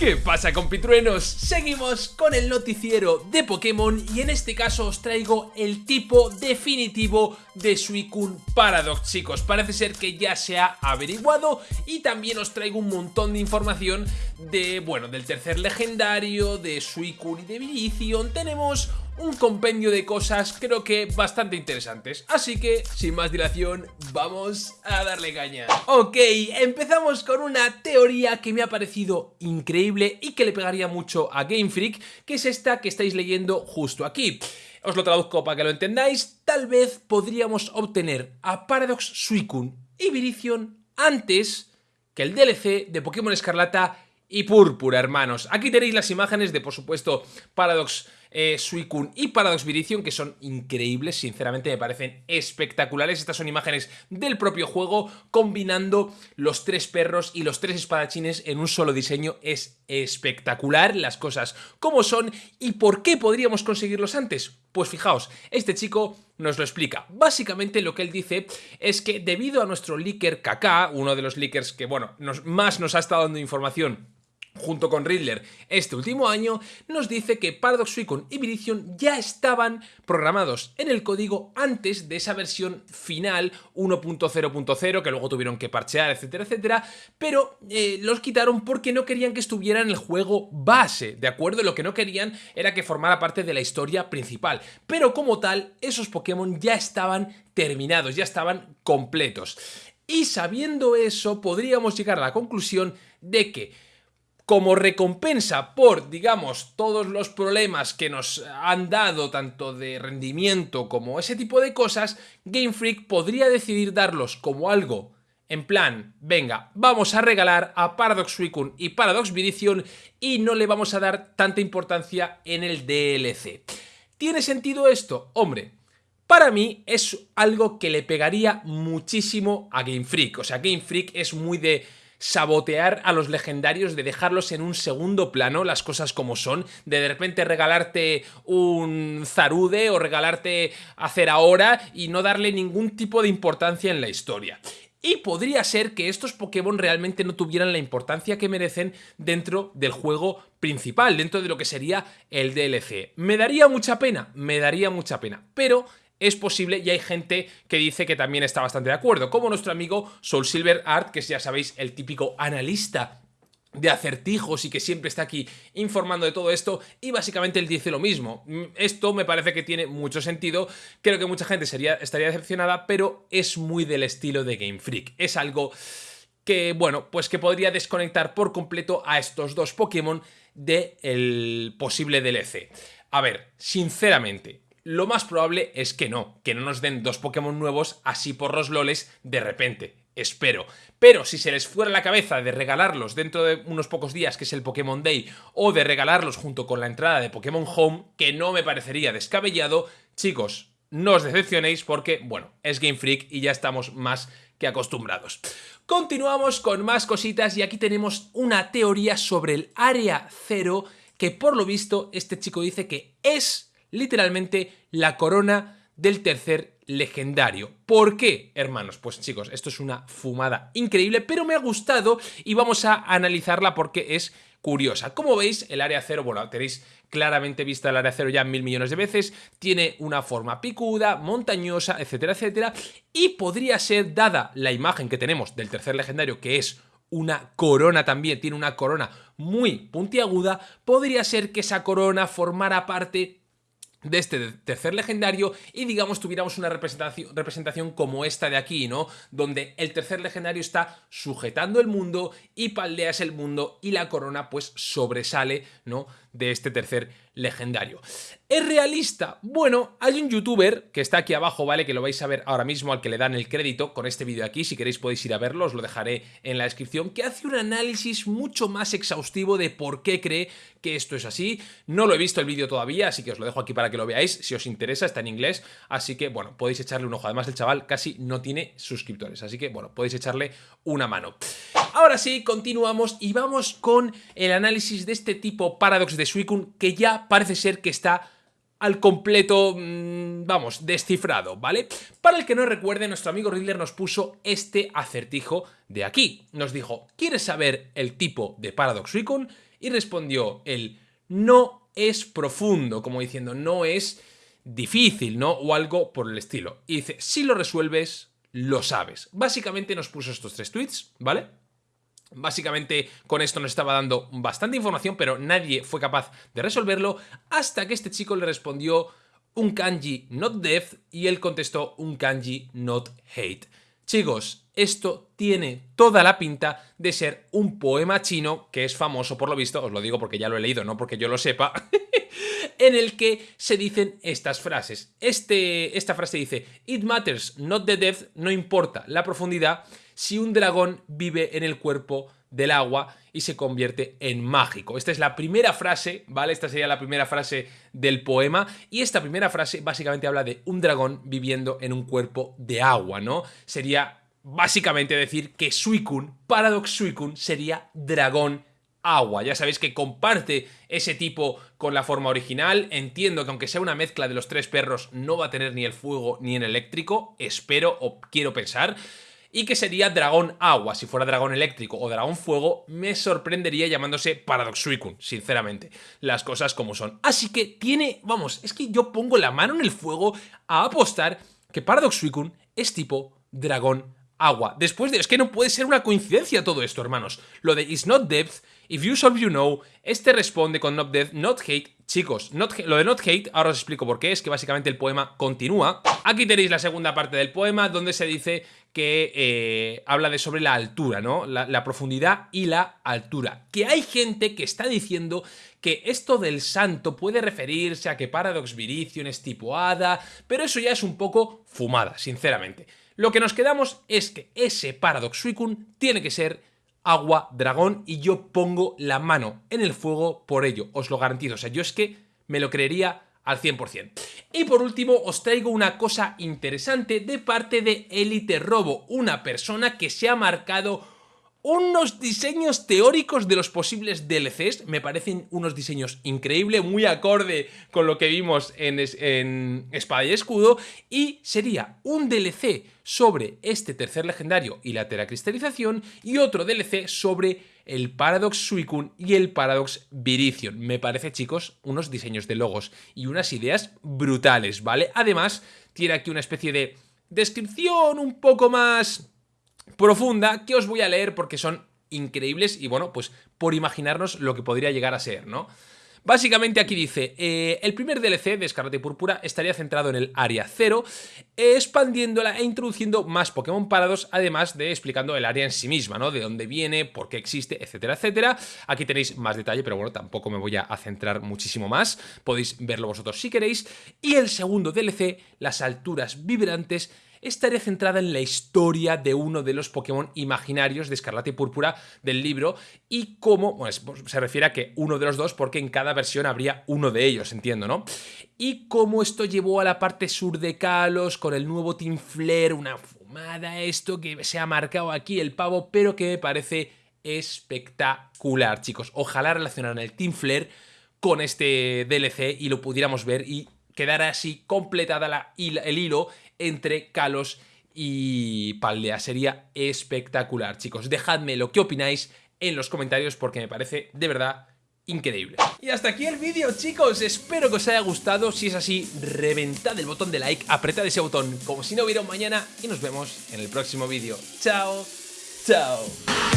¿Qué pasa compitruenos? Seguimos con el noticiero de Pokémon y en este caso os traigo el tipo definitivo de Suicune Paradox chicos Parece ser que ya se ha averiguado y también os traigo un montón de información de, bueno, del tercer legendario, de Suicune y de Virizion Tenemos un compendio de cosas creo que bastante interesantes. Así que, sin más dilación, vamos a darle caña. Ok, empezamos con una teoría que me ha parecido increíble y que le pegaría mucho a Game Freak, que es esta que estáis leyendo justo aquí. Os lo traduzco para que lo entendáis. Tal vez podríamos obtener a Paradox Suicune y Virizion antes que el DLC de Pokémon Escarlata y Púrpura, hermanos. Aquí tenéis las imágenes de, por supuesto, Paradox eh, Suicune y Paradox Virizion, que son increíbles, sinceramente me parecen espectaculares. Estas son imágenes del propio juego, combinando los tres perros y los tres espadachines en un solo diseño. Es espectacular las cosas como son y por qué podríamos conseguirlos antes. Pues fijaos, este chico nos lo explica. Básicamente lo que él dice es que debido a nuestro leaker KK, uno de los leakers que bueno, más nos ha estado dando información junto con Riddler este último año, nos dice que Paradox Suicune y Viridion ya estaban programados en el código antes de esa versión final 1.0.0 que luego tuvieron que parchear, etcétera, etcétera, pero eh, los quitaron porque no querían que estuvieran en el juego base, ¿de acuerdo? Lo que no querían era que formara parte de la historia principal, pero como tal, esos Pokémon ya estaban terminados, ya estaban completos. Y sabiendo eso, podríamos llegar a la conclusión de que como recompensa por, digamos, todos los problemas que nos han dado, tanto de rendimiento como ese tipo de cosas, Game Freak podría decidir darlos como algo en plan, venga, vamos a regalar a Paradox Suicune y Paradox Viridion y no le vamos a dar tanta importancia en el DLC. ¿Tiene sentido esto? Hombre, para mí es algo que le pegaría muchísimo a Game Freak. O sea, Game Freak es muy de sabotear a los legendarios, de dejarlos en un segundo plano, las cosas como son, de de repente regalarte un Zarude o regalarte hacer ahora y no darle ningún tipo de importancia en la historia. Y podría ser que estos Pokémon realmente no tuvieran la importancia que merecen dentro del juego principal, dentro de lo que sería el DLC. ¿Me daría mucha pena? Me daría mucha pena, pero es posible y hay gente que dice que también está bastante de acuerdo, como nuestro amigo Soul Silver Art, que es, ya sabéis, el típico analista de acertijos y que siempre está aquí informando de todo esto y básicamente él dice lo mismo. Mm, esto me parece que tiene mucho sentido, creo que mucha gente sería, estaría decepcionada, pero es muy del estilo de Game Freak. Es algo que, bueno, pues que podría desconectar por completo a estos dos Pokémon del posible DLC. A ver, sinceramente, lo más probable es que no, que no nos den dos Pokémon nuevos así por los loles de repente. Espero. Pero si se les fuera la cabeza de regalarlos dentro de unos pocos días, que es el Pokémon Day, o de regalarlos junto con la entrada de Pokémon Home, que no me parecería descabellado, chicos, no os decepcionéis porque, bueno, es Game Freak y ya estamos más que acostumbrados. Continuamos con más cositas y aquí tenemos una teoría sobre el Área Cero que por lo visto este chico dice que es literalmente la corona del tercer legendario. ¿Por qué, hermanos? Pues chicos, esto es una fumada increíble, pero me ha gustado y vamos a analizarla porque es curiosa. Como veis, el área cero, bueno, tenéis claramente vista el área cero ya mil millones de veces, tiene una forma picuda, montañosa, etcétera, etcétera, y podría ser, dada la imagen que tenemos del tercer legendario, que es una corona también, tiene una corona muy puntiaguda, podría ser que esa corona formara parte de este tercer legendario y digamos tuviéramos una representación, representación como esta de aquí, ¿no? Donde el tercer legendario está sujetando el mundo y paldeas el mundo y la corona pues sobresale, ¿no? De este tercer legendario. ¿Es realista? Bueno, hay un youtuber que está aquí abajo, ¿vale? Que lo vais a ver ahora mismo al que le dan el crédito con este vídeo aquí. Si queréis podéis ir a verlo, os lo dejaré en la descripción. Que hace un análisis mucho más exhaustivo de por qué cree que esto es así. No lo he visto el vídeo todavía, así que os lo dejo aquí para que lo veáis. Si os interesa, está en inglés. Así que, bueno, podéis echarle un ojo. Además, el chaval casi no tiene suscriptores. Así que, bueno, podéis echarle una mano. Ahora sí, continuamos y vamos con el análisis de este tipo Paradox de Suicune que ya parece ser que está al completo, mm, vamos, descifrado, ¿vale? Para el que no recuerde, nuestro amigo Riddler nos puso este acertijo de aquí. Nos dijo, ¿quieres saber el tipo de Paradox Suicune? Y respondió el no es profundo, como diciendo no es difícil, ¿no? O algo por el estilo. Y dice, si lo resuelves, lo sabes. Básicamente nos puso estos tres tweets, ¿vale? Básicamente con esto nos estaba dando bastante información, pero nadie fue capaz de resolverlo hasta que este chico le respondió un kanji not death y él contestó un kanji not hate. Chicos, esto tiene toda la pinta de ser un poema chino que es famoso por lo visto, os lo digo porque ya lo he leído, no porque yo lo sepa, en el que se dicen estas frases. Este, esta frase dice, It matters not the depth, no importa la profundidad, si un dragón vive en el cuerpo del agua y se convierte en mágico. Esta es la primera frase, ¿vale? Esta sería la primera frase del poema y esta primera frase básicamente habla de un dragón viviendo en un cuerpo de agua, ¿no? Sería básicamente decir que Suicune, Paradox Suicune, sería dragón agua. Ya sabéis que comparte ese tipo con la forma original. Entiendo que aunque sea una mezcla de los tres perros, no va a tener ni el fuego ni el eléctrico. Espero o quiero pensar y que sería dragón agua. Si fuera dragón eléctrico o dragón fuego, me sorprendería llamándose Paradox Suicune, sinceramente. Las cosas como son. Así que tiene, vamos, es que yo pongo la mano en el fuego a apostar que Paradox Suicune es tipo dragón agua. Después de... Es que no puede ser una coincidencia todo esto, hermanos. Lo de is not depth, if you solve you know, este responde con not depth, not hate. Chicos, lo de not hate, ahora os explico por qué, es que básicamente el poema continúa. Aquí tenéis la segunda parte del poema, donde se dice que eh, habla de sobre la altura, ¿no? La, profundidad y la altura. Que hay gente que está diciendo que esto del santo puede referirse a que Paradox Virizion es tipo hada, pero eso ya es un poco fumada, sinceramente. Lo que nos quedamos es que ese Paradox Suicune tiene que ser agua dragón y yo pongo la mano en el fuego por ello, os lo garantizo. O sea, yo es que me lo creería al 100%. Y por último os traigo una cosa interesante de parte de Elite Robo, una persona que se ha marcado unos diseños teóricos de los posibles DLCs, me parecen unos diseños increíbles, muy acorde con lo que vimos en, en, Espada y Escudo, y sería un DLC sobre este tercer legendario y la teracristalización, y otro DLC sobre el Paradox Suicune y el Paradox Virizion. Me parece, chicos, unos diseños de logos y unas ideas brutales, ¿vale? Además, tiene aquí una especie de descripción un poco más profunda que os voy a leer porque son increíbles y bueno, pues por imaginarnos lo que podría llegar a ser, ¿no? Básicamente aquí dice, eh, el primer DLC de Escarlata y Púrpura estaría centrado en el área 0, expandiéndola e introduciendo más Pokémon parados, además de explicando el área en sí misma, ¿no? De dónde viene, por qué existe, etcétera, etcétera. Aquí tenéis más detalle, pero bueno, tampoco me voy a centrar muchísimo más, podéis verlo vosotros si queréis. Y el segundo DLC, las alturas vibrantes, estaría centrada en la historia de uno de los Pokémon imaginarios de Escarlata y Púrpura del libro y cómo, pues, se refiere a que uno de los dos porque en cada versión habría uno de ellos, entiendo, ¿no? Y cómo esto llevó a la parte sur de Kalos con el nuevo Team Flare, una fumada esto que se ha marcado aquí el pavo, pero que me parece espectacular, chicos. Ojalá relacionaran el Team Flare con este DLC y lo pudiéramos ver y quedara así completada la, el hilo entre Kalos y Paldea. Sería espectacular, chicos. Dejadme lo que opináis en los comentarios porque me parece de verdad increíble. Y hasta aquí el vídeo, chicos. Espero que os haya gustado. Si es así, reventad el botón de like, apretad ese botón como si no hubiera un mañana y nos vemos en el próximo vídeo. Chao, chao.